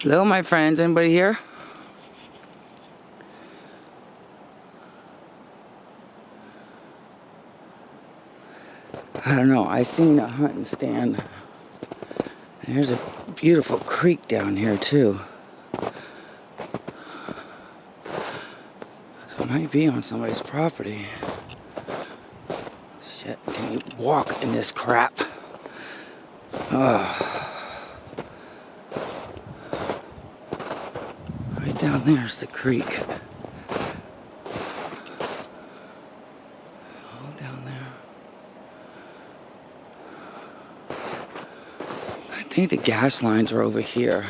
Hello, my friends. Anybody here? I don't know. I seen a hunting stand. And there's a beautiful creek down here too. So it might be on somebody's property. Shit, can you walk in this crap? Oh. Right down there's the creek. All down there. I think the gas lines are over here.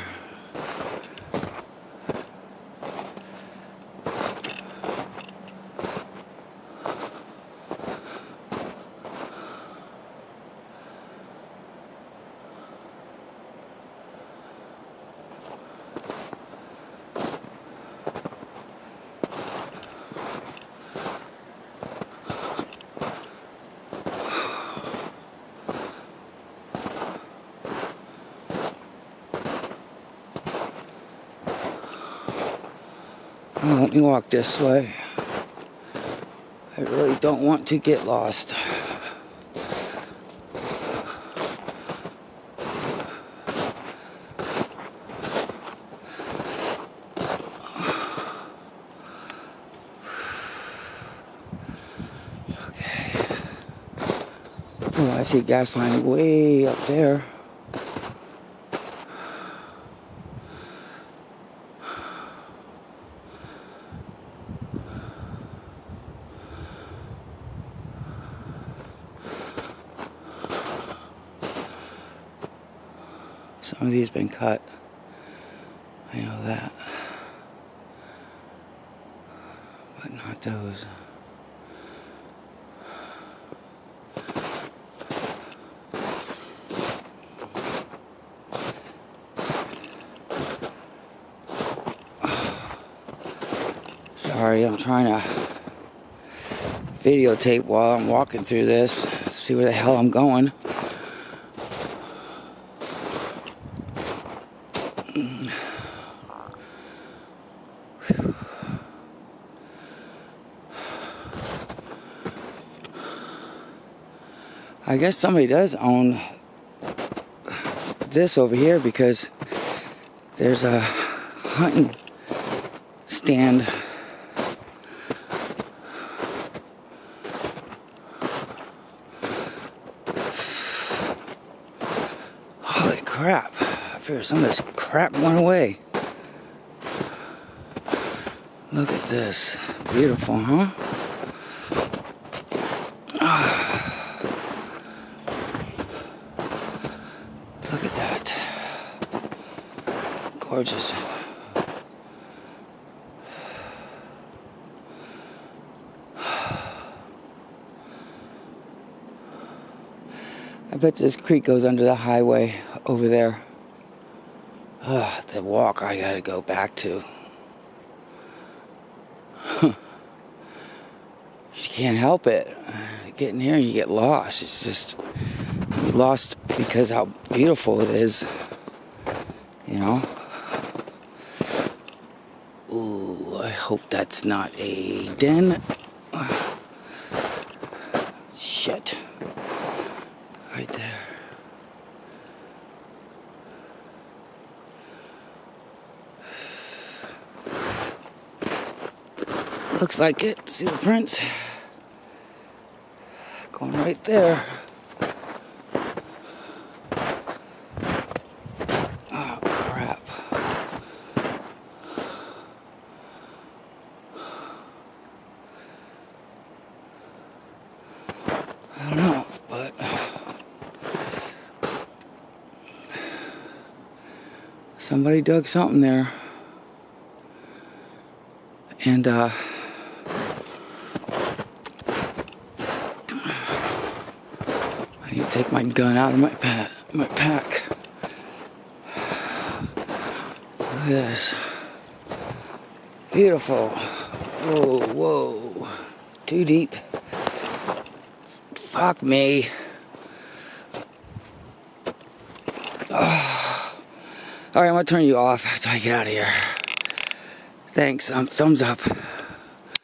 Let me walk this way. I really don't want to get lost. Okay. Oh, I see gas line way up there. Some of these been cut. I know that. But not those. Sorry, I'm trying to videotape while I'm walking through this, see where the hell I'm going. I guess somebody does own this over here because there's a hunting stand. Holy crap. I figured some of this crap went away. Look at this. Beautiful, huh? Look at that. Gorgeous. I bet this creek goes under the highway over there. Ugh, the walk I gotta go back to. you can't help it. Getting here, you get lost. It's just lost because how beautiful it is. You know. I hope that's not a den. Shit. Right there. Looks like it. See the prints? Going right there. Oh, crap. I don't know, but somebody dug something there. And, uh, I need to take my gun out of my, pa- my pack. Look at this. Beautiful. Whoa, whoa. Too deep. Fuck me. Ah. All right, I'm gonna turn you off until I get out of here. Thanks. Um, thumbs up.